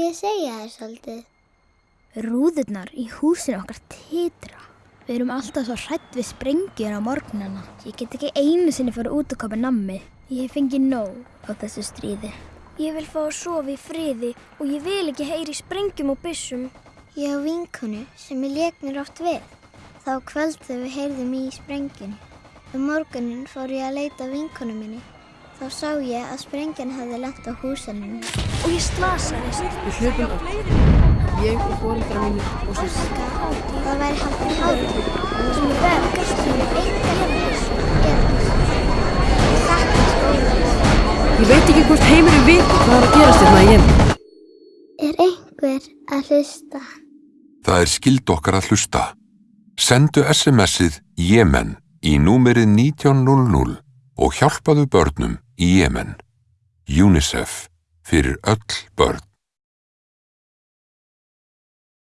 ég segja þér svolítið? Rúðurnar í húsinu okkar titra. Við erum alltaf svo hrætt við sprengjur á morgnana. Ég get ekki einu sinni fyrir út að koma nammi. Ég fengi nóg á þessu stríði. Ég vil fá að sofa í friði og ég vil ekki heyri sprengjum og byssum. Ég á vinkonu sem ég leik mér oft við. Þá kvöld þegar við heyrðum í sprengjunni. Um morgunin fór ég að leita vinkonu minni. Þá sá ég að sprengjan hefði lent á húsinu. Og ég slasaðist. Við hlupum öll. Ég og fórildra mínir og sýstir. Það væri haldið hátíð sem ég verðast sem ég eitthvað hefði gerðast. Ég sakna skóla. Ég veit ekki hvort heimurinn veit hvað er að gerast hérna í Jemen. Er einhver að hlusta? Það er skild okkar að hlusta. Sendu SMS-ið Jemen í númerið 1900 og hjálpaðu börnum í Jemen. UNICEF fyrir öll börn.